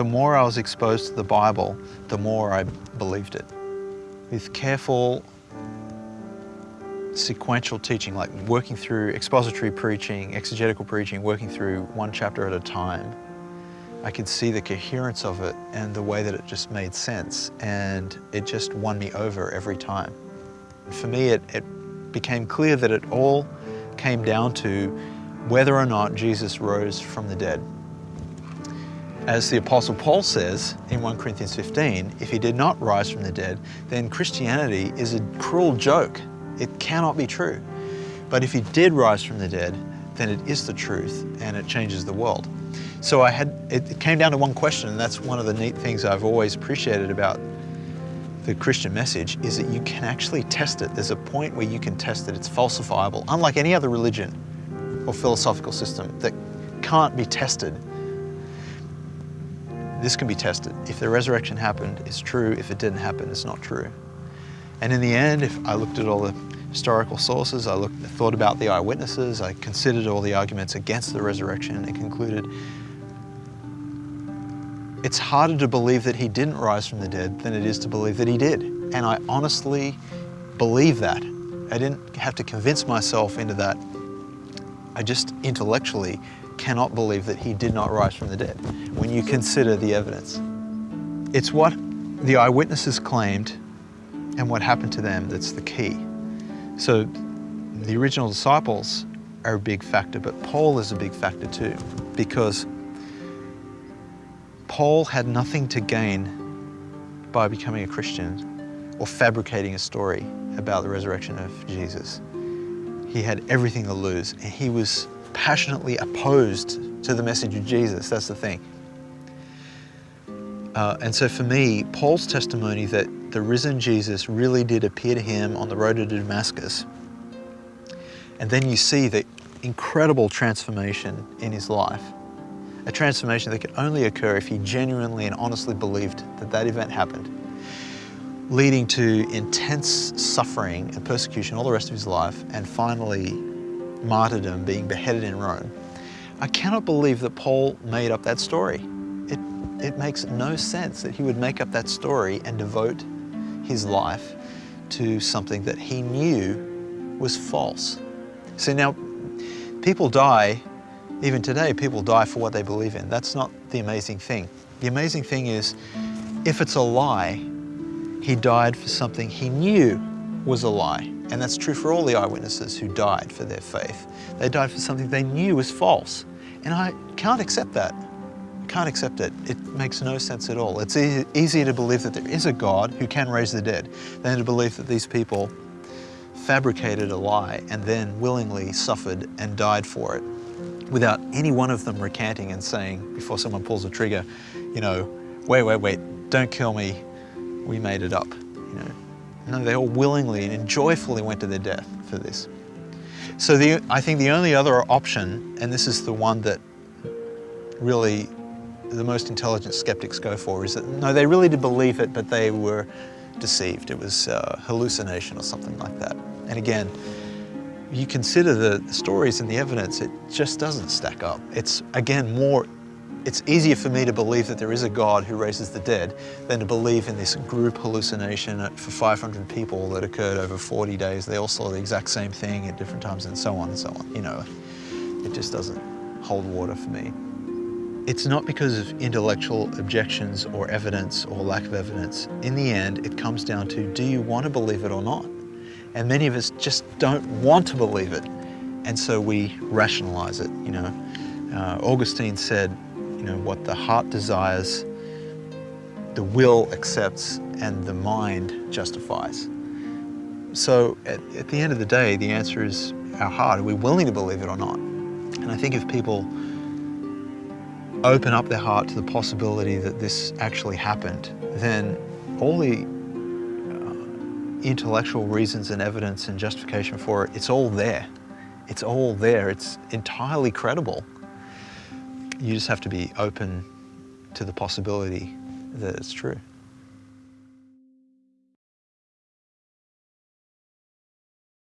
the more I was exposed to the Bible, the more I believed it. With careful sequential teaching, like working through expository preaching, exegetical preaching, working through one chapter at a time, I could see the coherence of it and the way that it just made sense. And it just won me over every time. For me, it, it became clear that it all came down to whether or not Jesus rose from the dead. As the Apostle Paul says in 1 Corinthians 15, if he did not rise from the dead, then Christianity is a cruel joke. It cannot be true. But if he did rise from the dead, then it is the truth and it changes the world. So I had, it came down to one question, and that's one of the neat things I've always appreciated about the Christian message is that you can actually test it. There's a point where you can test it. It's falsifiable, unlike any other religion or philosophical system that can't be tested. This can be tested. If the resurrection happened, it's true. If it didn't happen, it's not true. And in the end, if I looked at all the historical sources, I looked, thought about the eyewitnesses, I considered all the arguments against the resurrection and concluded it's harder to believe that he didn't rise from the dead than it is to believe that he did. And I honestly believe that. I didn't have to convince myself into that. I just intellectually cannot believe that he did not rise from the dead when you consider the evidence. It's what the eyewitnesses claimed and what happened to them that's the key. So the original disciples are a big factor, but Paul is a big factor too, because Paul had nothing to gain by becoming a Christian or fabricating a story about the resurrection of Jesus. He had everything to lose and he was passionately opposed to the message of Jesus, that's the thing. Uh, and so for me, Paul's testimony that the risen Jesus really did appear to him on the road to Damascus, and then you see the incredible transformation in his life, a transformation that could only occur if he genuinely and honestly believed that that event happened, leading to intense suffering and persecution all the rest of his life, and finally martyrdom, being beheaded in Rome. I cannot believe that Paul made up that story. It, it makes no sense that he would make up that story and devote his life to something that he knew was false. See now, people die even today, people die for what they believe in. That's not the amazing thing. The amazing thing is, if it's a lie, he died for something he knew was a lie. And that's true for all the eyewitnesses who died for their faith. They died for something they knew was false. And I can't accept that. I can't accept it. It makes no sense at all. It's e easier to believe that there is a God who can raise the dead than to believe that these people fabricated a lie and then willingly suffered and died for it without any one of them recanting and saying, before someone pulls the trigger, you know, wait, wait, wait, don't kill me, we made it up. No, they all willingly and joyfully went to their death for this. So the, I think the only other option, and this is the one that really the most intelligent skeptics go for, is that no, they really did believe it, but they were deceived. It was uh, hallucination or something like that. And again, you consider the stories and the evidence, it just doesn't stack up. It's, again, more, it's easier for me to believe that there is a God who raises the dead than to believe in this group hallucination for 500 people that occurred over 40 days. They all saw the exact same thing at different times and so on and so on. You know, it just doesn't hold water for me. It's not because of intellectual objections or evidence or lack of evidence. In the end, it comes down to, do you want to believe it or not? And many of us just don't want to believe it. And so we rationalize it, you know. Uh, Augustine said, you know, what the heart desires, the will accepts, and the mind justifies. So at, at the end of the day, the answer is our heart. Are we willing to believe it or not? And I think if people open up their heart to the possibility that this actually happened, then all the uh, intellectual reasons and evidence and justification for it, it's all there. It's all there. It's entirely credible. You just have to be open to the possibility that it's true.